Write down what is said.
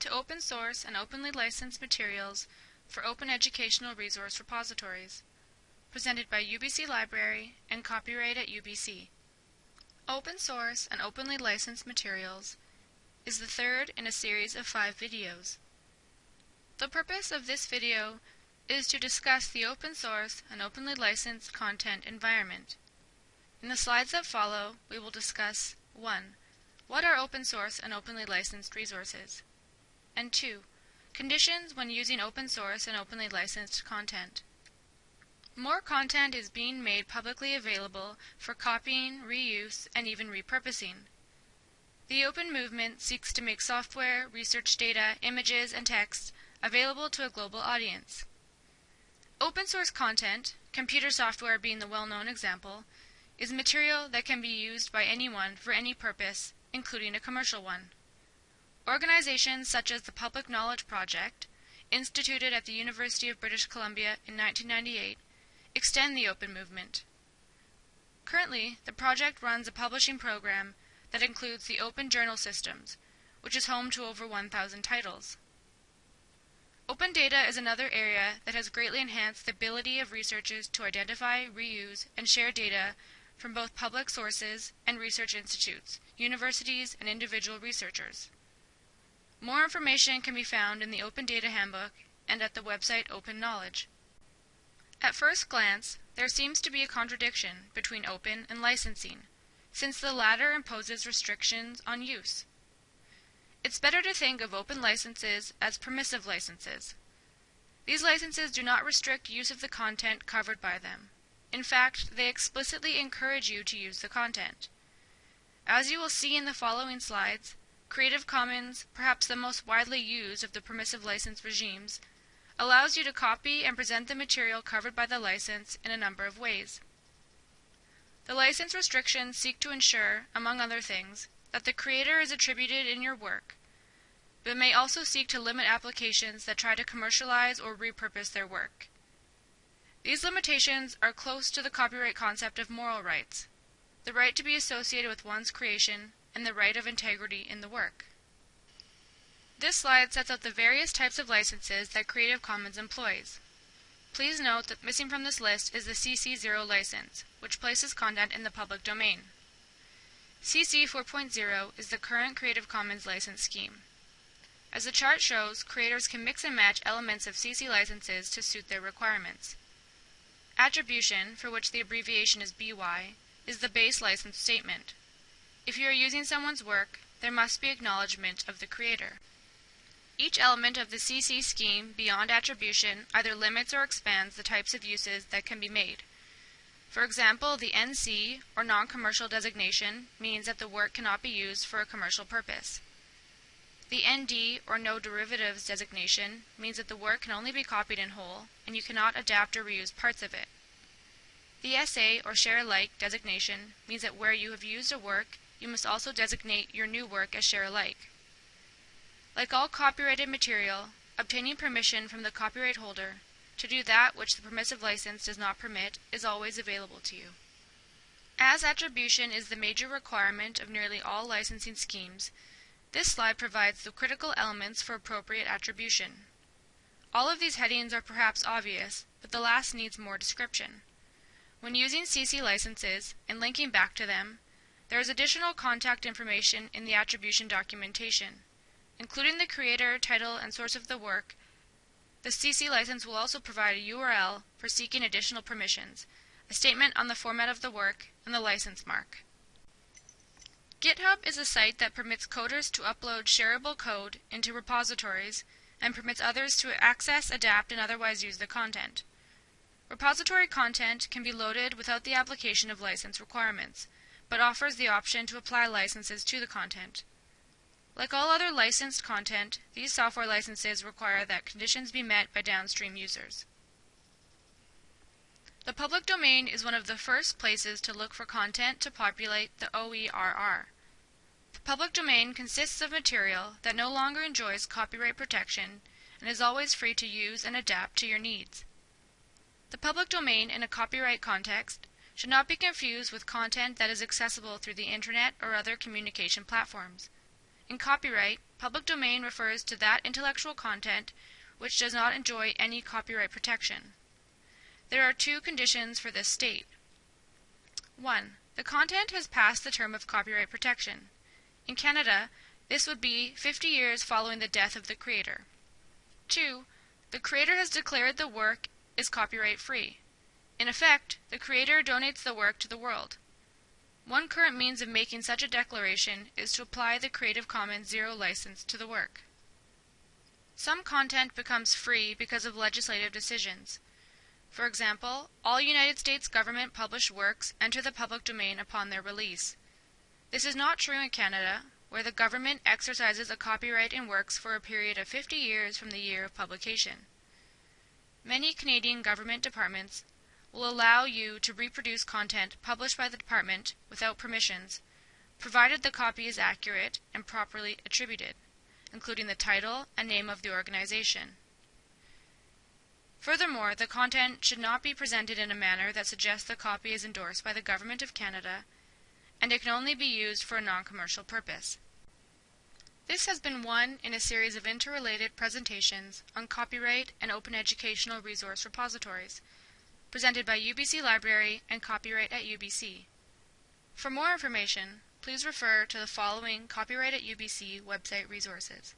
to open source and openly licensed materials for open educational resource repositories, presented by UBC Library and copyright at UBC. Open source and openly licensed materials is the third in a series of five videos. The purpose of this video is to discuss the open source and openly licensed content environment. In the slides that follow, we will discuss 1. What are open source and openly licensed resources? And 2. Conditions when using open source and openly licensed content. More content is being made publicly available for copying, reuse, and even repurposing. The open movement seeks to make software, research data, images, and text available to a global audience. Open source content, computer software being the well-known example, is material that can be used by anyone for any purpose, including a commercial one. Organizations such as the Public Knowledge Project, instituted at the University of British Columbia in 1998, extend the open movement. Currently, the project runs a publishing program that includes the Open Journal Systems, which is home to over 1,000 titles. Open data is another area that has greatly enhanced the ability of researchers to identify, reuse, and share data from both public sources and research institutes, universities, and individual researchers. More information can be found in the Open Data Handbook and at the website Open Knowledge. At first glance, there seems to be a contradiction between open and licensing, since the latter imposes restrictions on use. It's better to think of open licenses as permissive licenses. These licenses do not restrict use of the content covered by them. In fact, they explicitly encourage you to use the content. As you will see in the following slides, Creative Commons, perhaps the most widely used of the permissive license regimes, allows you to copy and present the material covered by the license in a number of ways. The license restrictions seek to ensure, among other things, that the creator is attributed in your work, but may also seek to limit applications that try to commercialize or repurpose their work. These limitations are close to the copyright concept of moral rights, the right to be associated with one's creation, and the right of integrity in the work. This slide sets out the various types of licenses that Creative Commons employs. Please note that missing from this list is the CC0 license, which places content in the public domain. CC 4.0 is the current Creative Commons license scheme. As the chart shows, creators can mix and match elements of CC licenses to suit their requirements. Attribution, for which the abbreviation is BY, is the base license statement. If you are using someone's work, there must be acknowledgement of the creator. Each element of the CC scheme beyond attribution either limits or expands the types of uses that can be made. For example, the NC, or non-commercial designation, means that the work cannot be used for a commercial purpose. The ND, or no derivatives designation, means that the work can only be copied in whole, and you cannot adapt or reuse parts of it. The SA, or share alike designation, means that where you have used a work, you must also designate your new work as share alike. Like all copyrighted material, obtaining permission from the copyright holder to do that which the permissive license does not permit is always available to you. As attribution is the major requirement of nearly all licensing schemes, this slide provides the critical elements for appropriate attribution. All of these headings are perhaps obvious, but the last needs more description. When using CC licenses and linking back to them, there is additional contact information in the attribution documentation, including the creator, title, and source of the work, the CC license will also provide a URL for seeking additional permissions, a statement on the format of the work, and the license mark. GitHub is a site that permits coders to upload shareable code into repositories and permits others to access, adapt, and otherwise use the content. Repository content can be loaded without the application of license requirements, but offers the option to apply licenses to the content. Like all other licensed content, these software licenses require that conditions be met by downstream users. The public domain is one of the first places to look for content to populate the OERR. The public domain consists of material that no longer enjoys copyright protection and is always free to use and adapt to your needs. The public domain in a copyright context should not be confused with content that is accessible through the internet or other communication platforms. In copyright, public domain refers to that intellectual content which does not enjoy any copyright protection. There are two conditions for this state. 1. The content has passed the term of copyright protection. In Canada, this would be 50 years following the death of the creator. 2. The creator has declared the work is copyright free. In effect, the creator donates the work to the world. One current means of making such a declaration is to apply the Creative Commons Zero license to the work. Some content becomes free because of legislative decisions. For example, all United States government published works enter the public domain upon their release. This is not true in Canada, where the government exercises a copyright in works for a period of 50 years from the year of publication. Many Canadian government departments will allow you to reproduce content published by the department without permissions, provided the copy is accurate and properly attributed, including the title and name of the organization. Furthermore, the content should not be presented in a manner that suggests the copy is endorsed by the Government of Canada, and it can only be used for a non-commercial purpose. This has been one in a series of interrelated presentations on copyright and open educational resource repositories, presented by UBC Library and Copyright at UBC. For more information, please refer to the following Copyright at UBC website resources.